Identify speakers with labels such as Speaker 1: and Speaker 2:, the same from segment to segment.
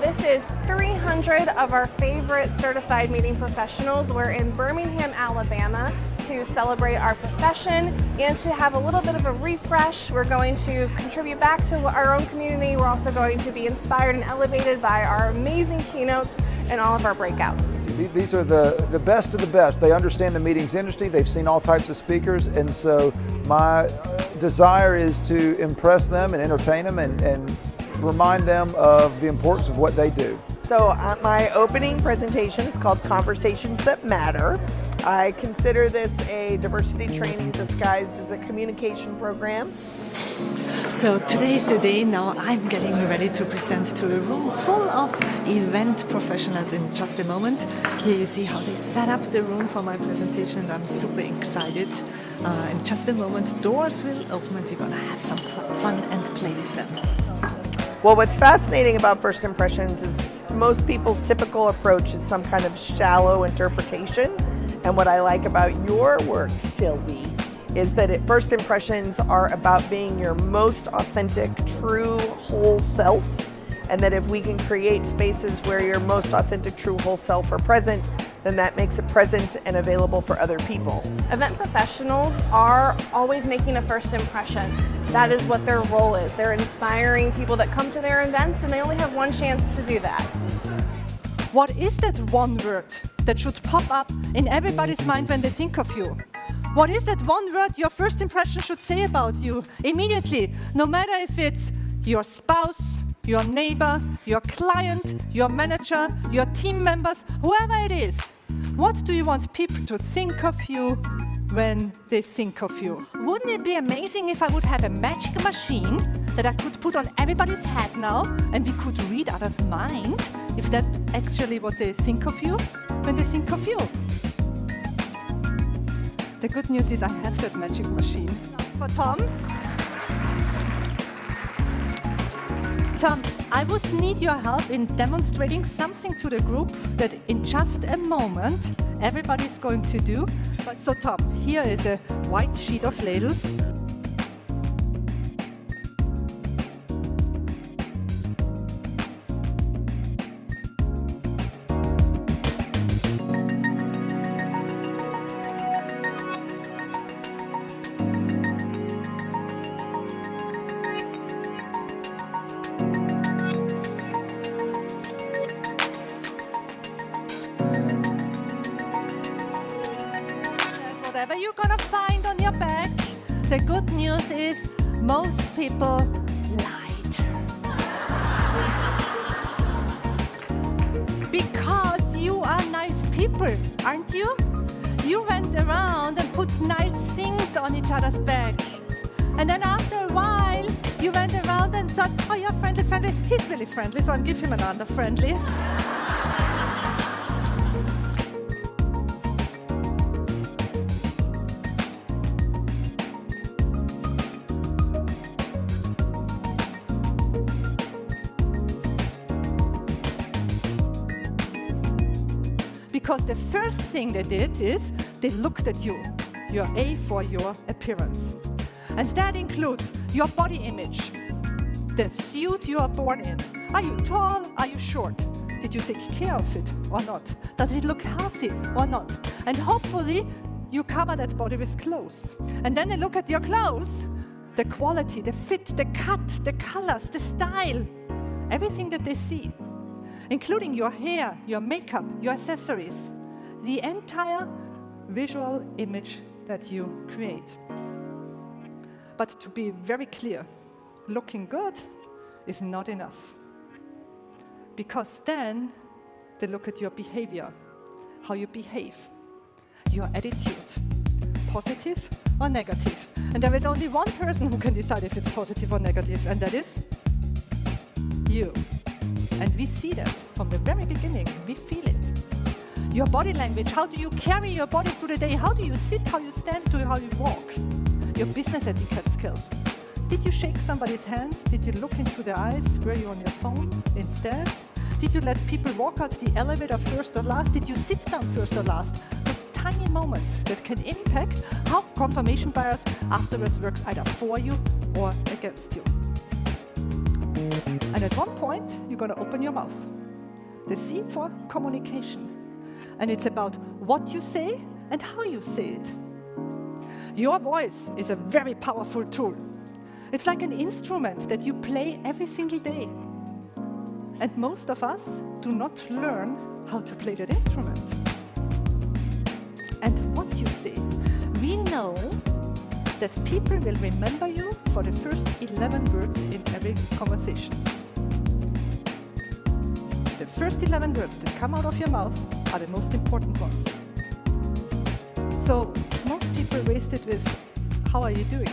Speaker 1: This is 300 of our favorite certified meeting professionals. We're in Birmingham, Alabama to celebrate our profession and to have a little bit of a refresh. We're going to contribute back to our own community. We're also going to be inspired and elevated by our amazing keynotes and all of our breakouts.
Speaker 2: These are the, the best of the best. They understand the meetings industry. They've seen all types of speakers. And so my desire is to impress them and entertain them and, and remind them of the importance of what they do.
Speaker 3: So uh, my opening presentation is called Conversations That Matter. I consider this a diversity training disguised as a communication program.
Speaker 4: So today is the day now I'm getting ready to present to a room full of event professionals in just a moment. Here you see how they set up the room for my presentation I'm super excited. Uh, in just a moment doors will open and we're gonna have some fun and play with them.
Speaker 3: Well what's fascinating about first impressions is most people's typical approach is some kind of shallow interpretation and what I like about your work, Sylvie, is that it, first impressions are about being your most authentic, true, whole self. And that if we can create spaces where your most authentic, true, whole self are present, then that makes it present and available for other people.
Speaker 1: Event professionals are always making a first impression. That is what their role is. They're inspiring people that come to their events and they only have one chance to do that.
Speaker 5: What is that one word that should pop up in everybody's mind when they think of you? What is that one word your first impression should say about you immediately, no matter if it's your spouse, your neighbor, your client, your manager, your team members, whoever it is. What do you want people to think of you when they think of you? Wouldn't it be amazing if I would have a magic machine that I could put on everybody's head now and we could read others' mind if that's actually what they think of you when they think of you? The good news is I have that magic machine. For Tom. Tom, I would need your help in demonstrating something to the group that in just a moment everybody's going to do. So Tom, here is a white sheet of ladles. The good news is most people lied. because you are nice people, aren't you? You went around and put nice things on each other's back. And then after a while, you went around and said, oh, you're friendly, friendly. He's really friendly, so I'll give him another friendly. Because the first thing they did is they looked at you, your A for your appearance. And that includes your body image, the suit you are born in. Are you tall? Are you short? Did you take care of it or not? Does it look healthy or not? And hopefully you cover that body with clothes. And then they look at your clothes, the quality, the fit, the cut, the colors, the style, everything that they see including your hair, your makeup, your accessories, the entire visual image that you create. But to be very clear, looking good is not enough. Because then they look at your behavior, how you behave, your attitude, positive or negative. And there is only one person who can decide if it's positive or negative, and that is you. And we see that from the very beginning. We feel it. Your body language, how do you carry your body through the day? How do you sit, how you stand, to how you walk? Your business etiquette skills. Did you shake somebody's hands? Did you look into their eyes? Were you on your phone instead? Did you let people walk out the elevator first or last? Did you sit down first or last? Those tiny moments that can impact how confirmation bias afterwards works either for you or against you. And at one point, you're going to open your mouth. The C for communication. And it's about what you say and how you say it. Your voice is a very powerful tool. It's like an instrument that you play every single day. And most of us do not learn how to play that instrument. And what you say. We know that people will remember you for the first 11 words in every conversation. The first 11 words that come out of your mouth are the most important ones. So most people waste it with, how are you doing?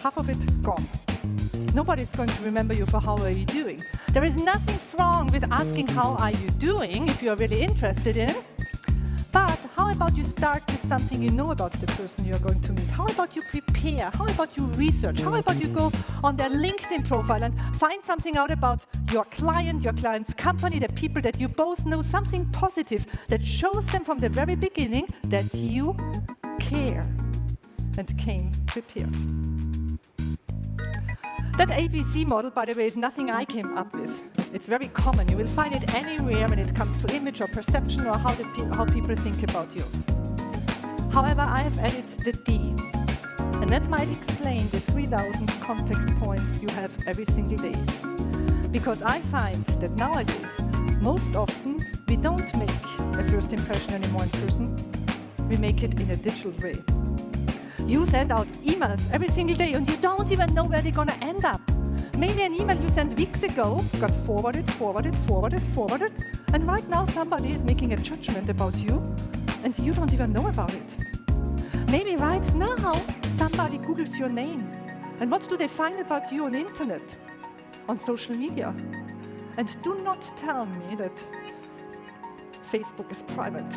Speaker 5: Half of it gone. Nobody's going to remember you for how are you doing. There is nothing wrong with asking how are you doing if you're really interested in. But how about you start with something you know about the person you're going to meet? How about you prepare? How about you research? How about you go on their LinkedIn profile and find something out about your client, your client's company, the people that you both know, something positive that shows them from the very beginning that you care and came prepared. That ABC model, by the way, is nothing I came up with. It's very common. You will find it anywhere when it comes to image or perception or how, pe how people think about you. However, I have added the D. And that might explain the 3,000 contact points you have every single day. Because I find that nowadays, most often, we don't make a first impression anymore in person. We make it in a digital way. You send out emails every single day and you don't even know where they're going to end up. Maybe an email you sent weeks ago got forwarded, forwarded, forwarded, forwarded, and right now somebody is making a judgment about you and you don't even know about it. Maybe right now somebody Googles your name and what do they find about you on the internet, on social media? And do not tell me that Facebook is private.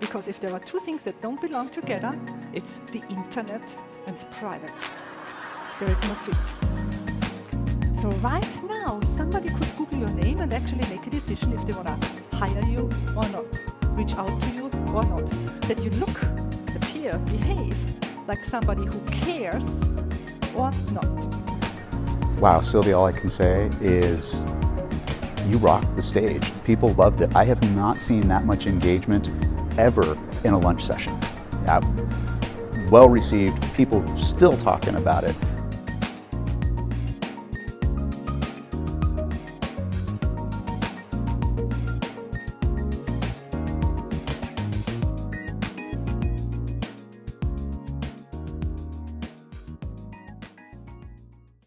Speaker 5: Because if there are two things that don't belong together, it's the internet and private. There is no fit. So right now, somebody could Google your name and actually make a decision if they want to hire you or not, reach out to you or not. That you look, appear, behave like somebody who cares or not.
Speaker 6: Wow, Sylvia, all I can say is you rocked the stage. People loved it. I have not seen that much engagement ever in a lunch session. Well received, people still talking about it.